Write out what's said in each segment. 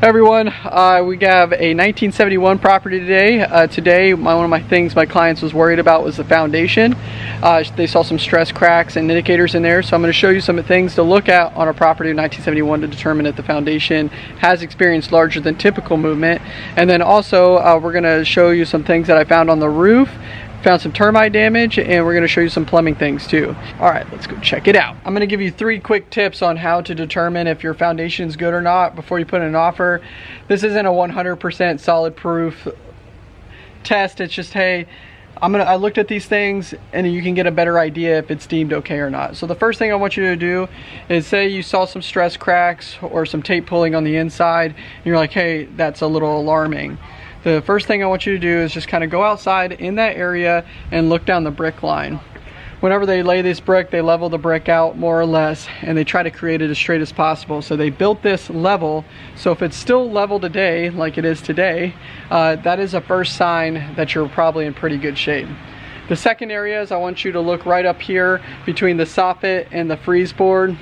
everyone, uh, we have a 1971 property today. Uh, today, my, one of my things my clients was worried about was the foundation. Uh, they saw some stress cracks and indicators in there, so I'm going to show you some things to look at on a property of 1971 to determine if the foundation has experienced larger than typical movement. And then also, uh, we're going to show you some things that I found on the roof found some termite damage and we're going to show you some plumbing things too. All right, let's go check it out. I'm going to give you three quick tips on how to determine if your foundation is good or not before you put in an offer. This isn't a 100% solid proof test. It's just, hey, I'm gonna, I looked at these things and you can get a better idea if it's deemed okay or not. So the first thing I want you to do is say you saw some stress cracks or some tape pulling on the inside and you're like, hey, that's a little alarming the first thing I want you to do is just kind of go outside in that area and look down the brick line. Whenever they lay this brick, they level the brick out more or less and they try to create it as straight as possible. So they built this level. So if it's still level today, like it is today, uh, that is a first sign that you're probably in pretty good shape. The second area is I want you to look right up here between the soffit and the frieze board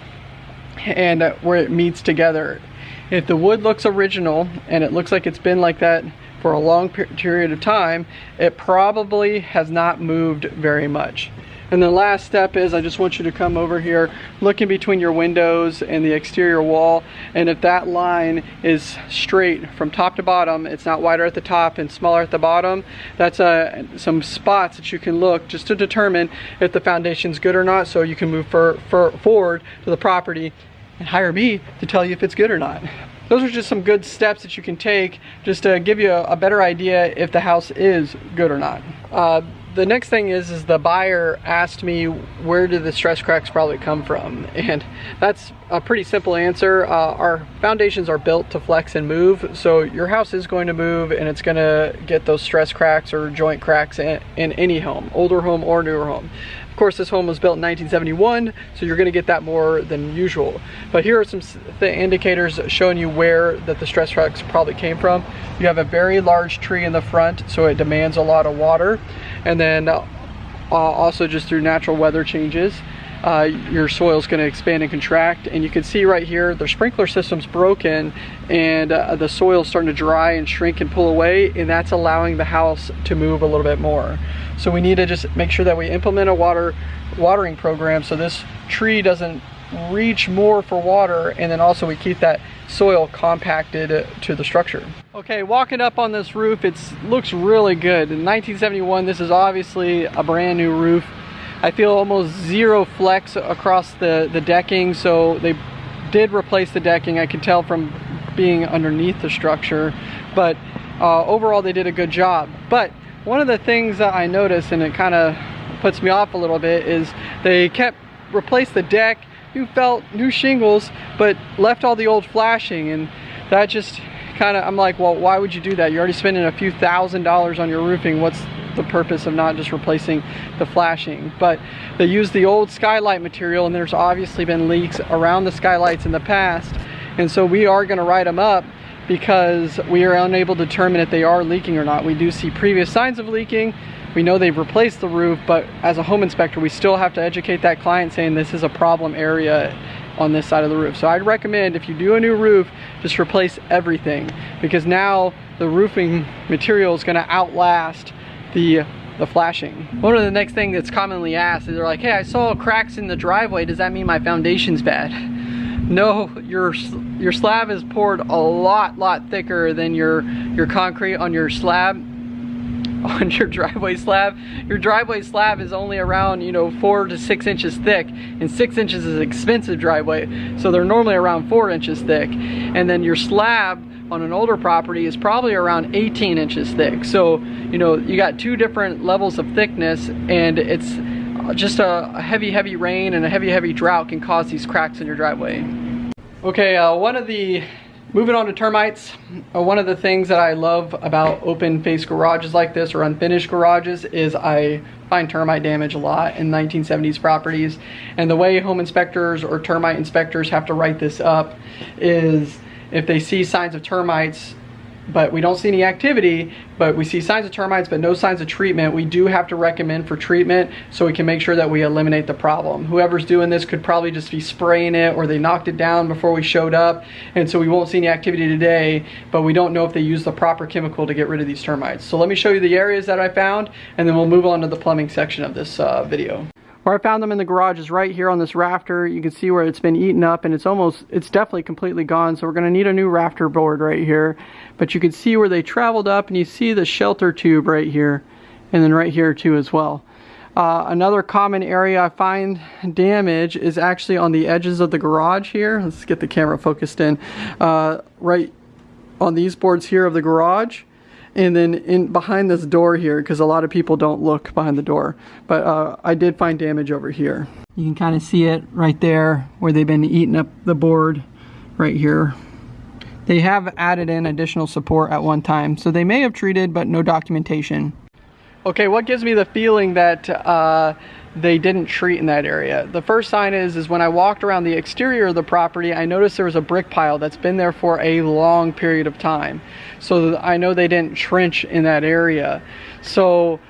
and uh, where it meets together. If the wood looks original and it looks like it's been like that for a long period of time, it probably has not moved very much. And the last step is I just want you to come over here, look in between your windows and the exterior wall, and if that line is straight from top to bottom, it's not wider at the top and smaller at the bottom, that's uh, some spots that you can look just to determine if the foundation's good or not so you can move for, for, forward to the property and hire me to tell you if it's good or not those are just some good steps that you can take just to give you a, a better idea if the house is good or not. Uh, the next thing is, is the buyer asked me where do the stress cracks probably come from? And that's a pretty simple answer. Uh, our foundations are built to flex and move. So your house is going to move and it's gonna get those stress cracks or joint cracks in, in any home, older home or newer home. Of course, this home was built in 1971, so you're gonna get that more than usual. But here are some indicators showing you where that the stress cracks probably came from. You have a very large tree in the front, so it demands a lot of water. And then uh, also just through natural weather changes, uh, your soil is going to expand and contract and you can see right here the sprinkler system's broken and uh, the soil is starting to dry and shrink and pull away and that's allowing the house to move a little bit more so we need to just make sure that we implement a water watering program so this tree doesn't reach more for water and then also we keep that soil compacted to the structure. Okay, walking up on this roof, it looks really good. In 1971, this is obviously a brand new roof. I feel almost zero flex across the, the decking, so they did replace the decking. I can tell from being underneath the structure, but uh, overall they did a good job. But one of the things that I noticed, and it kind of puts me off a little bit, is they kept replaced the deck, new felt, new shingles, but left all the old flashing, and that just kind of, I'm like, well, why would you do that? You're already spending a few thousand dollars on your roofing. What's the purpose of not just replacing the flashing? But they use the old skylight material, and there's obviously been leaks around the skylights in the past, and so we are going to write them up because we are unable to determine if they are leaking or not. We do see previous signs of leaking. We know they've replaced the roof, but as a home inspector, we still have to educate that client saying this is a problem area on this side of the roof. So I'd recommend if you do a new roof, just replace everything because now the roofing material is gonna outlast the the flashing. One of the next thing that's commonly asked is they're like, hey, I saw cracks in the driveway. Does that mean my foundation's bad? No, your your slab is poured a lot, lot thicker than your, your concrete on your slab on your driveway slab. Your driveway slab is only around, you know, four to six inches thick and six inches is expensive driveway. So they're normally around four inches thick. And then your slab on an older property is probably around 18 inches thick. So, you know, you got two different levels of thickness and it's just a heavy, heavy rain and a heavy, heavy drought can cause these cracks in your driveway. Okay, uh, one of the Moving on to termites, uh, one of the things that I love about open face garages like this or unfinished garages is I find termite damage a lot in 1970s properties. And the way home inspectors or termite inspectors have to write this up is if they see signs of termites but we don't see any activity, but we see signs of termites, but no signs of treatment, we do have to recommend for treatment so we can make sure that we eliminate the problem. Whoever's doing this could probably just be spraying it or they knocked it down before we showed up. And so we won't see any activity today, but we don't know if they use the proper chemical to get rid of these termites. So let me show you the areas that I found and then we'll move on to the plumbing section of this uh, video. Where I found them in the garage is right here on this rafter. You can see where it's been eaten up and it's almost, it's definitely completely gone. So we're gonna need a new rafter board right here. But you can see where they traveled up and you see the shelter tube right here and then right here too as well. Uh, another common area I find damage is actually on the edges of the garage here. Let's get the camera focused in. Uh, right on these boards here of the garage and then in behind this door here because a lot of people don't look behind the door but uh, I did find damage over here. You can kind of see it right there where they've been eating up the board right here. They have added in additional support at one time so they may have treated but no documentation okay what gives me the feeling that uh, they didn't treat in that area. The first sign is, is when I walked around the exterior of the property, I noticed there was a brick pile that's been there for a long period of time. So I know they didn't trench in that area. So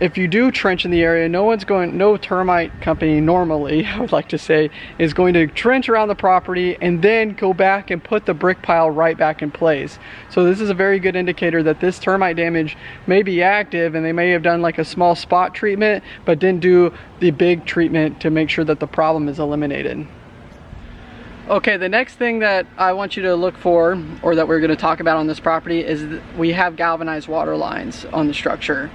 if you do trench in the area, no one's going, no termite company normally, I would like to say, is going to trench around the property and then go back and put the brick pile right back in place. So this is a very good indicator that this termite damage may be active and they may have done like a small spot treatment, but didn't do the big treatment to make sure that the problem is eliminated. Okay, the next thing that I want you to look for, or that we're gonna talk about on this property, is we have galvanized water lines on the structure.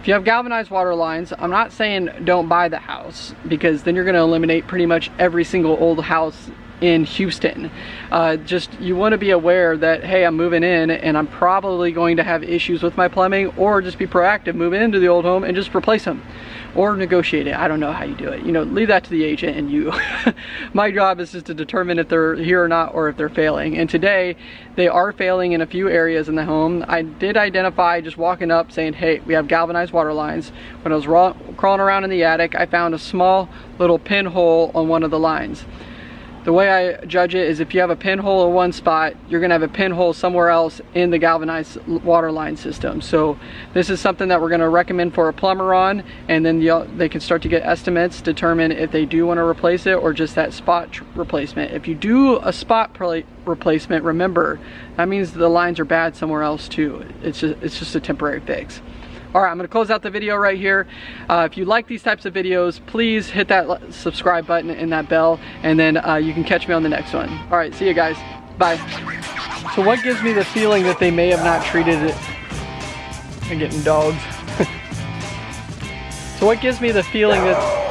If you have galvanized water lines, I'm not saying don't buy the house because then you're gonna eliminate pretty much every single old house in Houston. Uh, just you want to be aware that hey I'm moving in and I'm probably going to have issues with my plumbing or just be proactive moving into the old home and just replace them or negotiate it. I don't know how you do it. You know, leave that to the agent and you. My job is just to determine if they're here or not or if they're failing. And today, they are failing in a few areas in the home. I did identify just walking up saying, hey, we have galvanized water lines. When I was crawling around in the attic, I found a small little pinhole on one of the lines the way I judge it is if you have a pinhole in one spot, you're gonna have a pinhole somewhere else in the galvanized water line system. So this is something that we're gonna recommend for a plumber on, and then they can start to get estimates, determine if they do wanna replace it or just that spot replacement. If you do a spot replacement, remember, that means the lines are bad somewhere else too. It's just, it's just a temporary fix. All right, I'm gonna close out the video right here. Uh, if you like these types of videos, please hit that subscribe button and that bell, and then uh, you can catch me on the next one. All right, see you guys. Bye. So what gives me the feeling that they may have not treated it? I'm getting dogs. so what gives me the feeling that